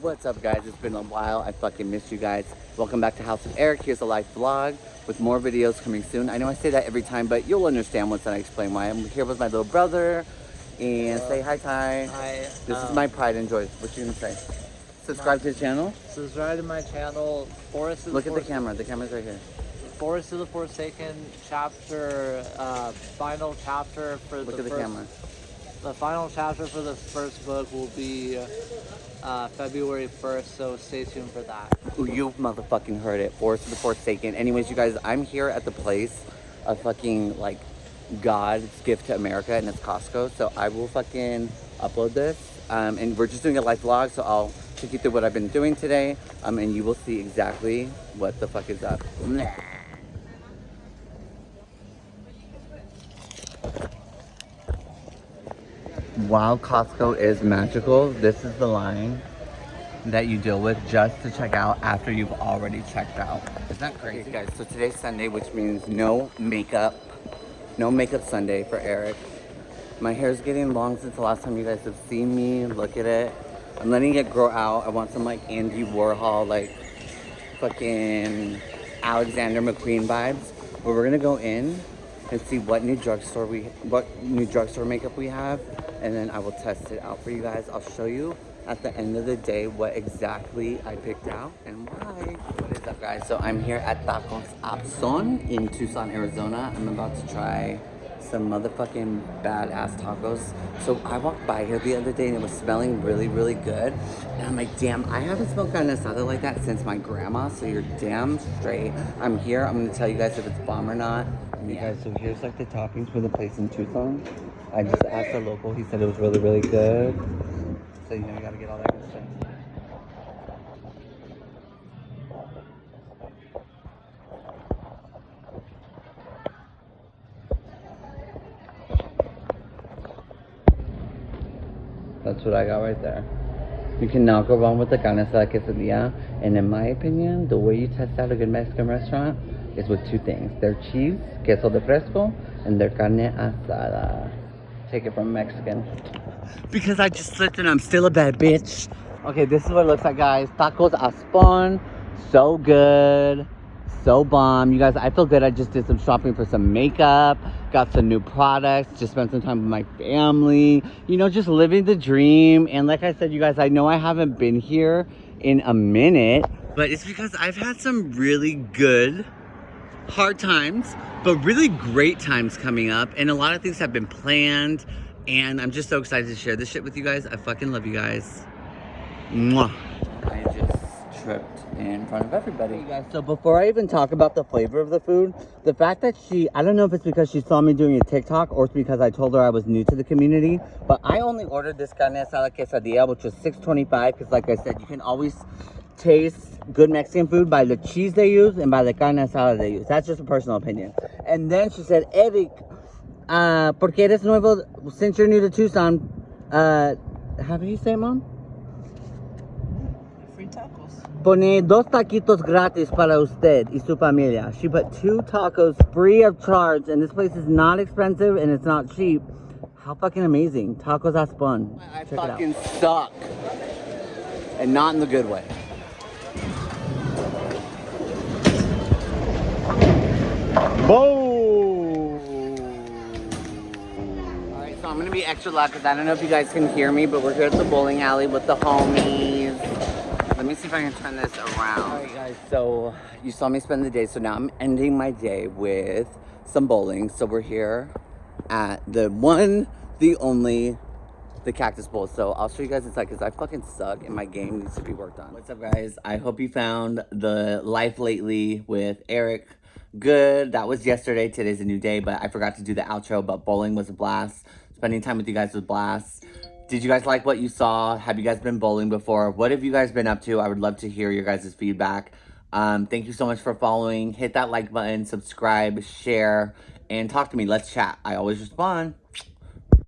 What's up guys? It's been a while. I fucking missed you guys. Welcome back to House of Eric. Here's a live vlog with more videos coming soon. I know I say that every time, but you'll understand once I explain why. I'm here with my little brother. And say hi, Ty. Hi. This um, is my pride and joy. What you gonna say? Subscribe to the channel. Subscribe to my channel, Forest of Look the at the camera. The camera's right here. Forest of the Forsaken chapter, uh, final chapter for the. Look the at the first, camera. The final chapter for the first book will be uh, February 1st, so stay tuned for that. Ooh, you motherfucking heard it. Forest of the Forsaken. Anyways, you guys, I'm here at the place of fucking like God's gift to America, and it's Costco. So I will fucking upload this. Um, and we're just doing a live vlog, so I'll take you through what I've been doing today. Um, and you will see exactly what the fuck is up. While Costco is magical, this is the line that you deal with just to check out after you've already checked out. Isn't that crazy? Okay, guys, so today's Sunday, which means no makeup. No makeup Sunday for Eric. My hair's getting long since the last time you guys have seen me. Look at it. I'm letting it grow out. I want some like Andy Warhol, like fucking Alexander McQueen vibes. But we're gonna go in and see what new drugstore we, what new drugstore makeup we have, and then I will test it out for you guys. I'll show you at the end of the day what exactly I picked out and why. What is up, guys? So I'm here at Tacos Apson in Tucson, Arizona. I'm about to try some motherfucking badass tacos. So I walked by here the other day and it was smelling really, really good. And I'm like, damn, I haven't smelled carne asada like that since my grandma. So you're damn straight. I'm here. I'm gonna tell you guys if it's bomb or not. You guys, so here's like the toppings for the place in Tucson. I just asked the local. He said it was really, really good. So you know you gotta get all that good stuff. That's what I got right there. You cannot go wrong with the carne asada quesadilla. And in my opinion, the way you test out a good Mexican restaurant is with two things. Their cheese, queso de fresco, and their carne asada. Take it from Mexican. Because I just slipped and I'm still a bad bitch. Okay, this is what it looks like, guys. Tacos Aspon. So good. So bomb. You guys, I feel good. I just did some shopping for some makeup. Got some new products. Just spent some time with my family. You know, just living the dream. And like I said, you guys, I know I haven't been here in a minute. But it's because I've had some really good hard times, but really great times coming up. And a lot of things have been planned. And I'm just so excited to share this shit with you guys. I fucking love you guys. Mwah. I just tripped in front of everybody. You guys, so before I even talk about the flavor of the food, the fact that she, I don't know if it's because she saw me doing a TikTok or it's because I told her I was new to the community, but I only ordered this carne asada quesadilla, which was $6.25, because like I said, you can always taste good Mexican food by the cheese they use and by the carne asada they use. That's just a personal opinion. And then she said, Eric, uh, porque eres nuevo, since you're new to Tucson, uh, how do you say, it, mom? Free tacos. Pone dos taquitos gratis para usted y su familia. She put two tacos free of charge, and this place is not expensive and it's not cheap. How fucking amazing. Tacos Aspon. I Check fucking suck. And not in the good way. Boom! Alright, so I'm gonna be extra loud because I don't know if you guys can hear me, but we're here at the bowling alley with the homies. Let me see if I can turn this around. Alright guys, so you saw me spend the day, so now I'm ending my day with some bowling. So we're here at the one, the only, the Cactus Bowl. So I'll show you guys inside because I fucking suck and my game needs to be worked on. What's up guys? I hope you found the life lately with Eric good. That was yesterday. Today's a new day, but I forgot to do the outro, but bowling was a blast. Spending time with you guys was a blast. Did you guys like what you saw? Have you guys been bowling before? What have you guys been up to? I would love to hear your guys' feedback. Um, thank you so much for following. Hit that like button, subscribe, share, and talk to me. Let's chat. I always respond.